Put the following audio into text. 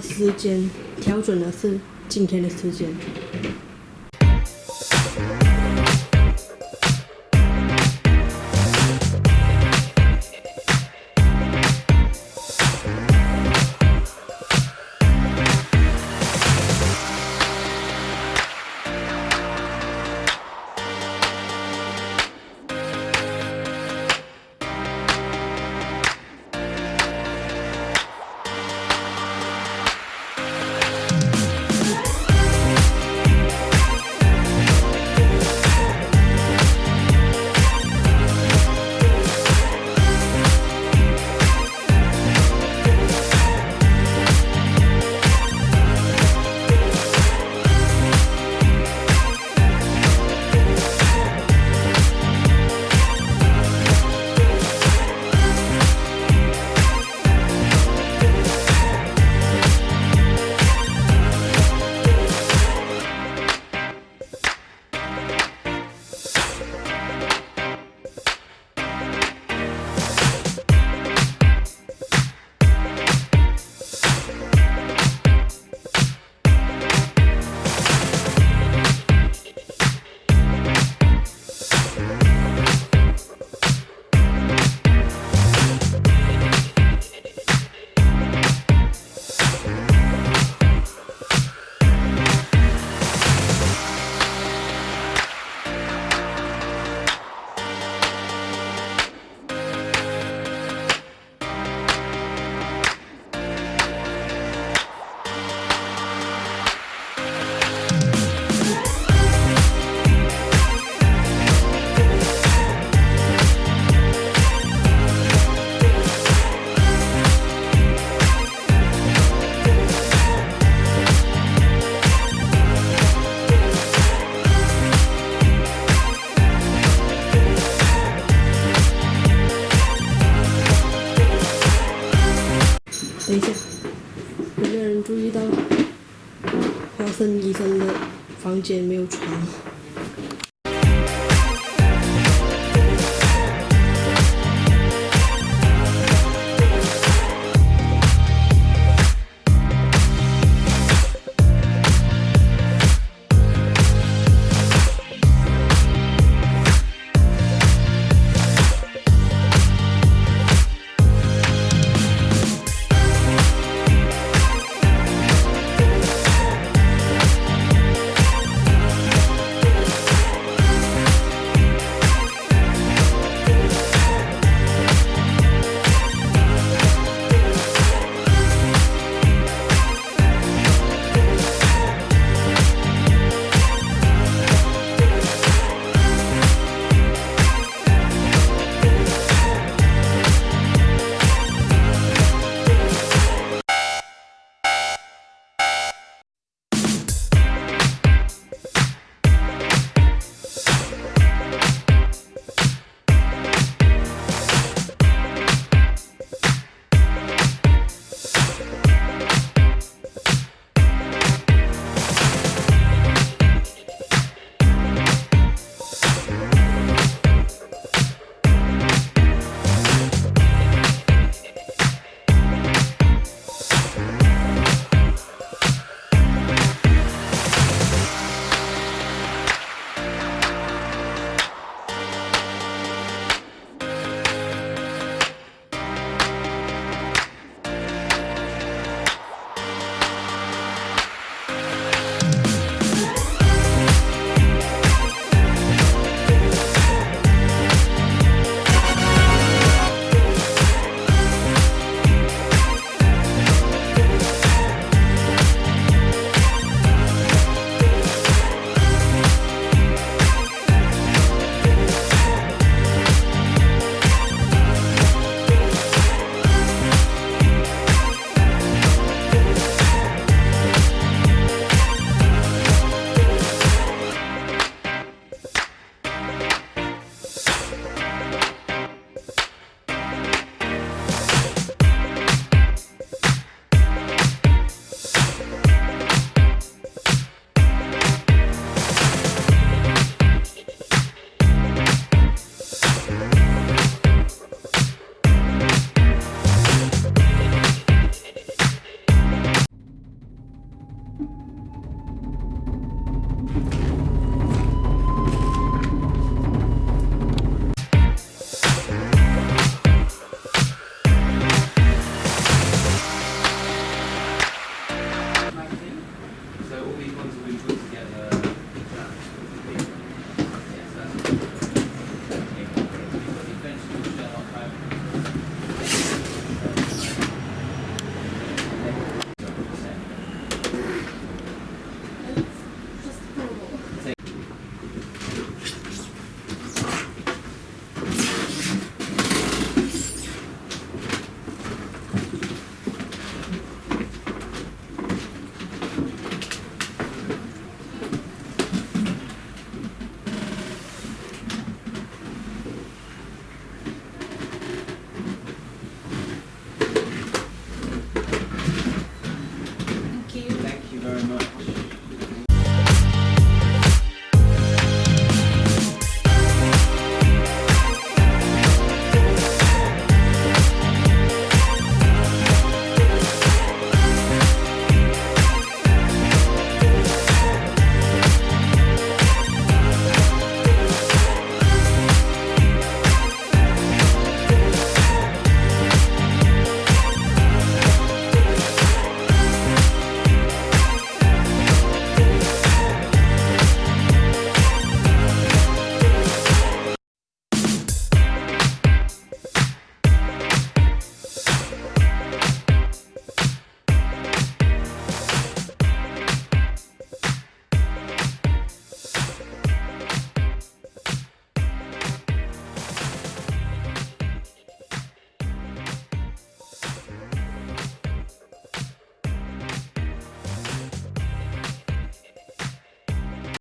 时间调准的是今天的时间。一下，有没有人注意到华生医生的房间没有床？